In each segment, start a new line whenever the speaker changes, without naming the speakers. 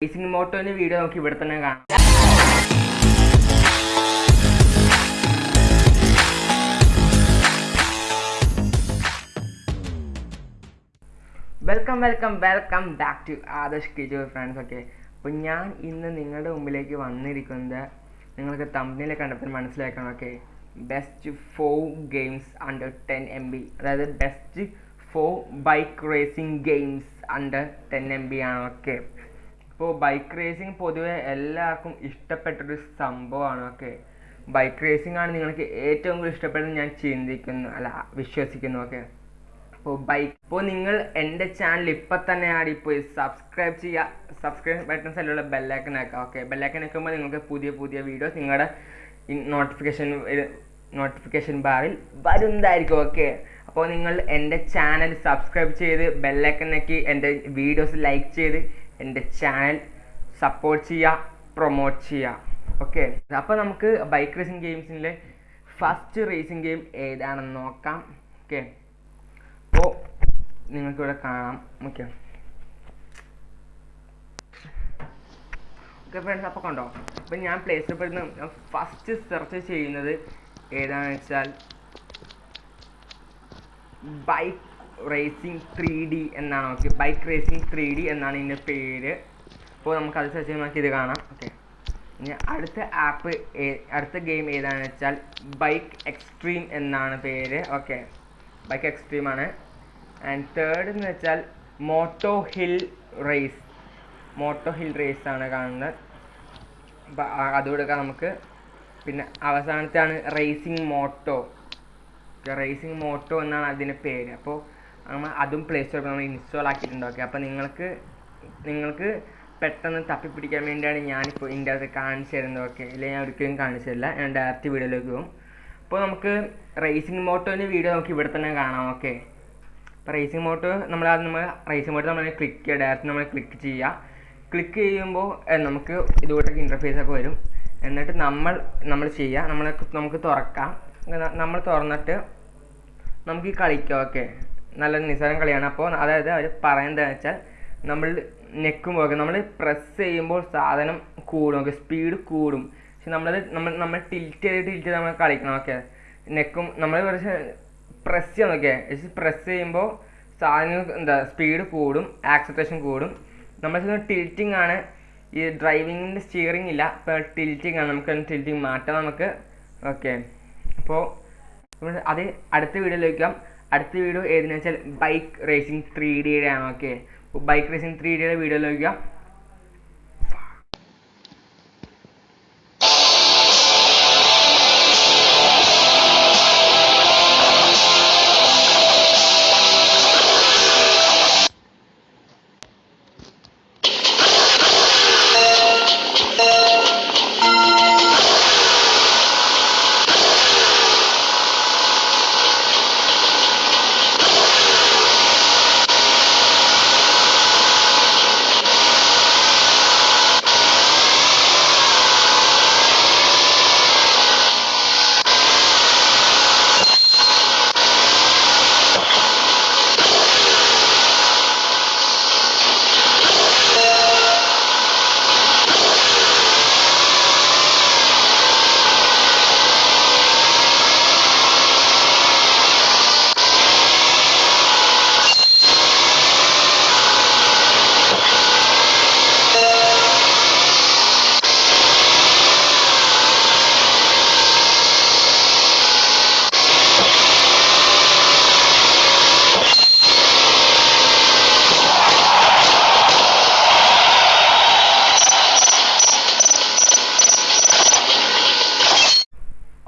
Racing മോട്ടോന്റെ video നമുക്ക് ഇവിടെ തന്നെ കാണാം. Welcome welcome welcome back to Adarsh Kiju friends okay അപ്പോൾ ഞാൻ ഇന്ന് നിങ്ങളുടെ മുമ്പിലേക്ക് വന്നിരിക്കുന്നത് നിങ്ങൾക്ക് തമ്മിലെ കണ്ടപ്പോൾ മനസ്സിലാക്കണം okay best four games under ten M B അതായത് best four bike racing games under ten M B ആണ് ഓക്കെ ഇപ്പോൾ ബൈക്ക് റേസിംഗ് പൊതുവെ എല്ലാവർക്കും ഇഷ്ടപ്പെട്ടൊരു സംഭവമാണ് ഓക്കെ ബൈക്ക് റേസിംഗ് ആണ് നിങ്ങൾക്ക് ഏറ്റവും കൂടുതൽ ഇഷ്ടപ്പെട്ടത് ഞാൻ ചിന്തിക്കുന്നു അല്ല വിശ്വസിക്കുന്നു ഓക്കെ അപ്പോൾ ബൈക്ക് ഇപ്പോൾ നിങ്ങൾ എന്റെ ചാനൽ ഇപ്പം തന്നെ ആടി പോയി സബ്സ്ക്രൈബ് ചെയ്യുക സബ്സ്ക്രൈബ് ബട്ടൺ സൈഡിലുള്ള ബെല്ലൈക്കൺ ആക്കുക ഓക്കെ ബെല്ലൈക്കൺ ആക്കുമ്പോൾ നിങ്ങൾക്ക് പുതിയ പുതിയ വീഡിയോസ് നിങ്ങളുടെ നോട്ടിഫിക്കേഷൻ നോട്ടിഫിക്കേഷൻ ബാറിൽ വരുന്നതായിരിക്കും ഓക്കെ അപ്പോൾ നിങ്ങൾ എന്റെ ചാനൽ സബ്സ്ക്രൈബ് ചെയ്ത് ബെല്ലൈക്കൺ ആക്കി എന്റെ വീഡിയോസ് ലൈക്ക് ചെയ്ത് എന്റെ ചാനൽ സപ്പോർട്ട് ചെയ്യുക പ്രൊമോട്ട് ചെയ്യുക ഓക്കെ അപ്പോൾ നമുക്ക് ബൈക്ക് റേസിംഗ് ഗെയിംസിന്റെ ഫസ്റ്റ് റേസിംഗ് ഗെയിം ഏതാണെന്ന് നോക്കാം. ഓക്കെ അപ്പോൾ നിങ്ങൾക്കിവിടെ കാണാം. ഓക്കെ ഓക്കെ ഫ്രണ്ട്സ് അപ്പോൾ കണ്ടോ? അപ്പോൾ ഞാൻ പ്ലേ സ്റ്റോറിൽ നിന്ന് ഫസ്റ്റ് സെർച്ച് ചെയ്യുന്നത് ഏതാണെന്ന് വെച്ചാൽ ബൈക്ക് റേസിംഗ് ത്രീ ഡി എന്നാണ്. Okay bike racing three D എന്നാണ് ഇതിന്റെ പേര്. അപ്പോൾ നമുക്ക് അത് സെർച്ച് ചെയ്യുമ്പോൾ ഇത് കാണാം. ഓക്കെ ഇനി അടുത്ത ആപ്പ് അടുത്ത ഗെയിം ഏതാണെന്ന് വെച്ചാൽ ബൈക്ക് എക്സ്ട്രീം എന്നാണ് പേര്. ഓക്കെ ബൈക്ക് എക്സ്ട്രീം ആണ്. ആൻഡ് തേർഡ് എന്ന് വെച്ചാൽ moto hill race moto hill race ആണ് കാണുന്നത്. അപ്പം അതുകൂടെ നമുക്ക്. പിന്നെ അവസാനത്തെയാണ് റേസിംഗ് മോട്ടോ റേസിംഗ് മോട്ടോ എന്നാണ് അതിന്റെ പേര്. അപ്പോൾ നമ്മൾ അതും പ്ലേ സ്റ്റോറിൽ നമ്മൾ ഇൻസ്റ്റാൾ ആക്കിയിട്ടുണ്ട് ഓക്കെ അപ്പോൾ നിങ്ങൾക്ക് നിങ്ങൾക്ക് പെട്ടെന്ന് തപ്പിപ്പിടിക്കാൻ വേണ്ടിയാണ് ഞാനിപ്പോൾ ഇതിന്റെ അകത്ത് കാണിച്ചു തരുന്നത് ഓക്കെ ഇല്ലെങ്കിൽ ഞാൻ ഒരിക്കലും കാണിച്ചു തരില്ല. ഞാൻ ഡയറക്റ്റ് വീഡിയോയിലേക്ക് പോകും. അപ്പോൾ നമുക്ക് റേസിംഗ് മോട്ടോന്റെ വീഡിയോ നമുക്ക് ഇവിടെ തന്നെ കാണാം ഓക്കെ അപ്പോൾ റേസിംഗ് മോട്ടോ നമ്മൾ അത് നമ്മൾ റേസിംഗ് മോട്ടോ നമ്മൾ ക്ലിക്ക് ചെയ്യുക. ഡയറക്റ്റ് നമ്മൾ ക്ലിക്ക് ചെയ്യുക. ക്ലിക്ക് ചെയ്യുമ്പോൾ നമുക്ക് ഇതുകൂട്ടൊക്കെ ഇന്റർഫേസ് ഒക്കെ വരും. എന്നിട്ട് നമ്മൾ നമ്മൾ ചെയ്യുക. നമ്മൾ നമുക്ക് തുറക്കാം. നമ്മൾ തുറന്നിട്ട് നമുക്ക് കളിക്കാം ഓക്കെ നല്ല നിസ്സാരം കളിയാണ്. അപ്പോൾ അതായത് അവർ പറയുന്നത് വെച്ചാൽ നമ്മൾ നെക്കും നെക്കുമ്പോൾ നമ്മൾ പ്രസ് ചെയ്യുമ്പോൾ സാധനം കൂടും. ഓക്കെ സ്പീഡ് കൂടും. പക്ഷെ നമ്മളത് നമ്മൾ നമ്മൾ ടിൽറ്റ് ചെയ്ത് ടിൽറ്റ് ചെയ്ത് നമ്മൾ കളിക്കണം. ഓക്കെ നെക്കും നമ്മൾ കുറച്ച് പ്രസ് ചെയ്യണം. ഓക്കെ പ്രസ് ചെയ്യുമ്പോൾ സാധനം എന്താ സ്പീഡ് കൂടും ആക്സപ്റ്റേഷൻ കൂടും. നമ്മൾ ടിൽറ്റിംഗ് ആണ്. ഈ ഡ്രൈവിങ്ങിന്റെ സ്റ്റിയറിംഗ് ഇല്ല. ഇപ്പോൾ ടിൽറ്റിംഗ് ആണ്. നമുക്ക് ടിൽറ്റിംഗ് മാറ്റാം നമുക്ക്. ഓക്കെ അപ്പോൾ അത് അടുത്ത വീഡിയോയിലേക്ക് അടുത്ത വീഡിയോ ഏതെന്ന് വെച്ചാൽ ബൈക്ക് റേസിംഗ് ത്രീ ഡിയുടെ ആണ് ഓക്കെ ബൈക്ക് റേസിംഗ് ത്രീ ഡിയുടെ വീഡിയോയിലേക്ക്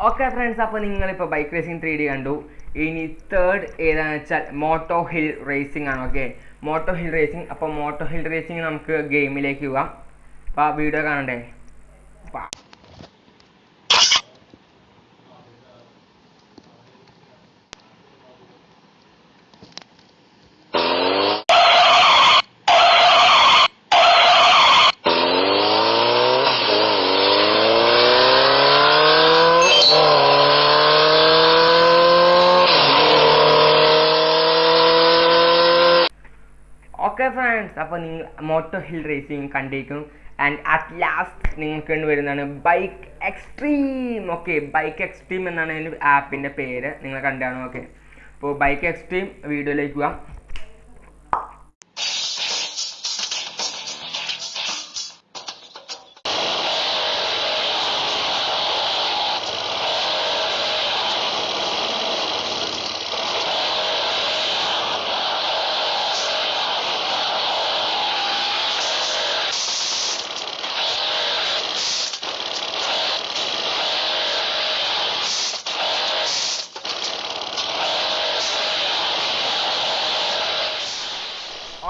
ഓക്കെ ഫ്രണ്ട്സ് അപ്പോൾ നിങ്ങളിപ്പോൾ ബൈക്ക് റേസിംഗ് ത്രീ ഡി കണ്ടു. ഇനി തേർഡ് ഏതാണെന്ന് വെച്ചാൽ മോട്ടോ ഹിൽ റേസിംഗ് ആണ് ഓക്കെ മോട്ടോ ഹിൽ റേസിംഗ് അപ്പോൾ മോട്ടോ ഹിൽ റേസിംഗ് നമുക്ക് ഗെയിമിലേക്ക് പോകാം. അപ്പോൾ ആ വീഡിയോ കാണണ്ടേ? ഓക്കെ ഫ്രണ്ട്സ് അപ്പോൾ നിങ്ങൾ മോട്ടോ ഹിൽ റേസിംഗ് കണ്ടിരിക്കും. ആൻഡ് അറ്റ് ലാസ്റ്റ് നിങ്ങൾക്ക് വരുന്നതാണ് bike extreme okay bike extreme എന്നാണ് അതിന്റെ ആപ്പിന്റെ പേര്. നിങ്ങൾ കണ്ടാണ്? ഓക്കെ അപ്പോൾ ബൈക്ക് എക്സ്ട്രീം വീഡിയോയിലേക്ക് പോവാം.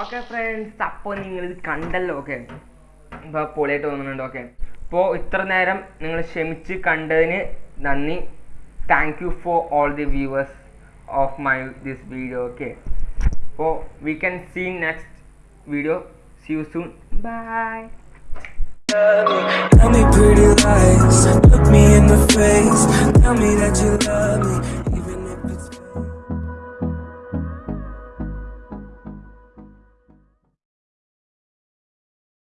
ഓക്കെ ഫ്രണ്ട്സ് അപ്പോൾ നിങ്ങളിത് കണ്ടല്ലോ ഓക്കെ ഇപ്പോൾ പൊളിയായിട്ട് തോന്നുന്നുണ്ട് ഓക്കെ അപ്പോൾ ഇത്ര നേരം നിങ്ങൾ ക്ഷമിച്ച് കണ്ടതിന് നന്ദി. Thank you for all the viewers of my this video okay അപ്പോൾ we can see next video see you soon bye
Tell me pretty lies,